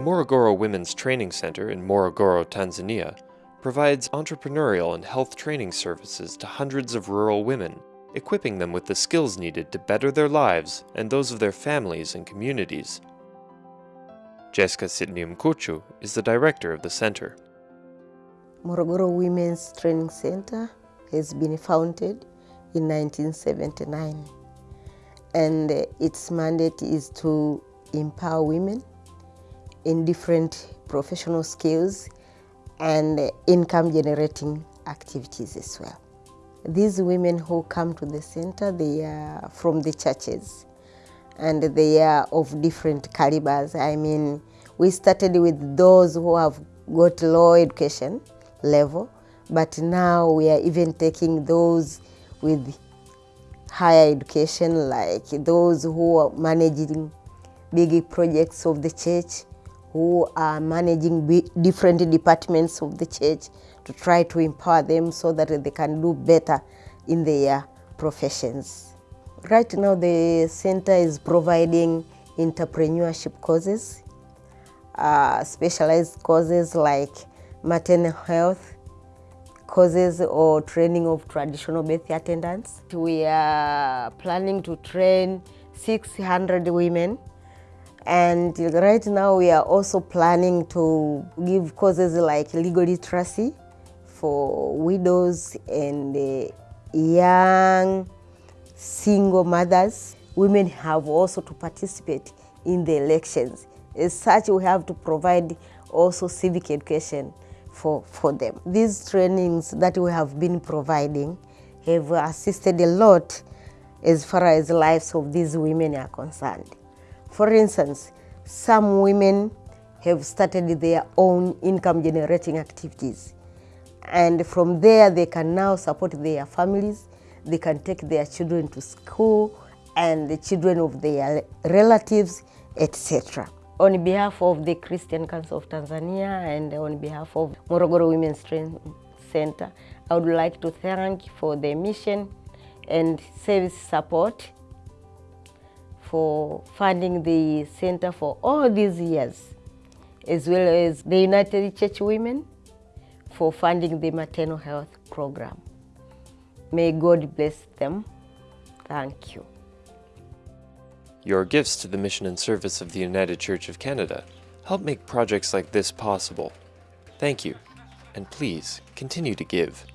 Morogoro Women's Training Center in Morogoro, Tanzania, provides entrepreneurial and health training services to hundreds of rural women, equipping them with the skills needed to better their lives and those of their families and communities. Jessica Sidney Mkuchu is the director of the center. Morogoro Women's Training Center has been founded in 1979 and its mandate is to empower women in different professional skills and income generating activities as well. These women who come to the center, they are from the churches and they are of different calibers. I mean, we started with those who have got low education level, but now we are even taking those with higher education, like those who are managing big projects of the church, who are managing different departments of the church to try to empower them so that they can do better in their professions. Right now the center is providing entrepreneurship courses, uh, specialized courses like maternal health, courses or training of traditional birth attendants. We are planning to train 600 women and right now we are also planning to give courses like legal literacy for widows and uh, young single mothers. Women have also to participate in the elections. As such, we have to provide also civic education for, for them. These trainings that we have been providing have assisted a lot as far as lives of these women are concerned. For instance, some women have started their own income generating activities. And from there, they can now support their families, they can take their children to school and the children of their relatives, etc. On behalf of the Christian Council of Tanzania and on behalf of Morogoro Women's Training Center, I would like to thank for the mission and service support for funding the center for all these years, as well as the United Church Women for funding the maternal health program. May God bless them. Thank you. Your gifts to the mission and service of the United Church of Canada help make projects like this possible. Thank you, and please continue to give.